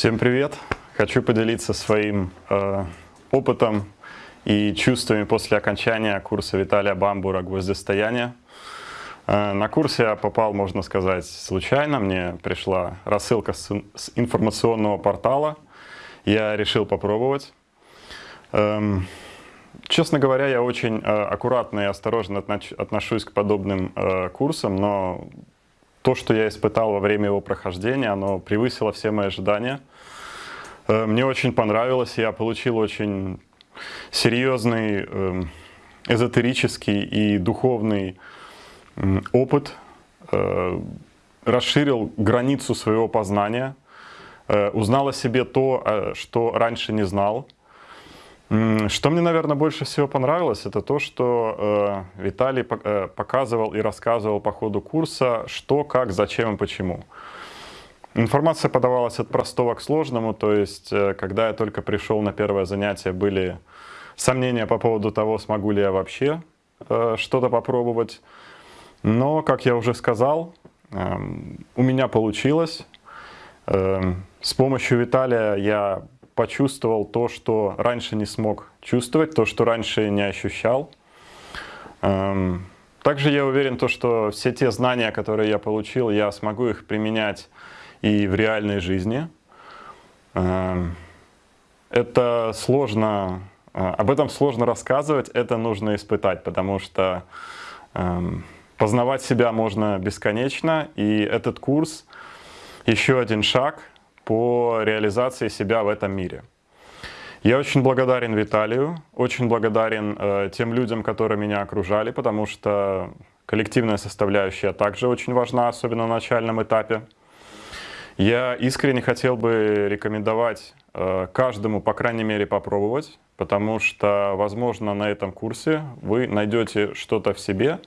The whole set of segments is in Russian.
Всем привет! Хочу поделиться своим э, опытом и чувствами после окончания курса Виталия Бамбура «Гвоздистояние». Э, на курсе я попал, можно сказать, случайно. Мне пришла рассылка с, с информационного портала. Я решил попробовать. Эм, честно говоря, я очень э, аккуратно и осторожно отношусь к подобным э, курсам, но то, что я испытал во время его прохождения, оно превысило все мои ожидания. Э, мне очень понравилось, я получил очень серьезный эм, эзотерический и духовный опыт, э, расширил границу своего познания, э, узнал о себе то, что раньше не знал, что мне, наверное, больше всего понравилось, это то, что э, Виталий э, показывал и рассказывал по ходу курса, что, как, зачем и почему. Информация подавалась от простого к сложному, то есть, э, когда я только пришел на первое занятие, были сомнения по поводу того, смогу ли я вообще э, что-то попробовать. Но, как я уже сказал, э, у меня получилось. Э, с помощью Виталия я почувствовал то, что раньше не смог чувствовать, то, что раньше не ощущал. Эм, также я уверен, то, что все те знания, которые я получил, я смогу их применять и в реальной жизни. Эм, это сложно, э, об этом сложно рассказывать, это нужно испытать, потому что эм, познавать себя можно бесконечно, и этот курс еще один шаг по реализации себя в этом мире. Я очень благодарен Виталию, очень благодарен э, тем людям, которые меня окружали, потому что коллективная составляющая также очень важна, особенно на начальном этапе. Я искренне хотел бы рекомендовать э, каждому, по крайней мере, попробовать, потому что, возможно, на этом курсе вы найдете что-то в себе,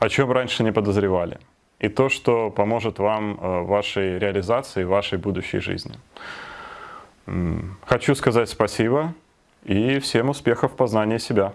о чем раньше не подозревали и то, что поможет вам э, в вашей реализации, в вашей будущей жизни. Хочу сказать спасибо и всем успехов в познании себя.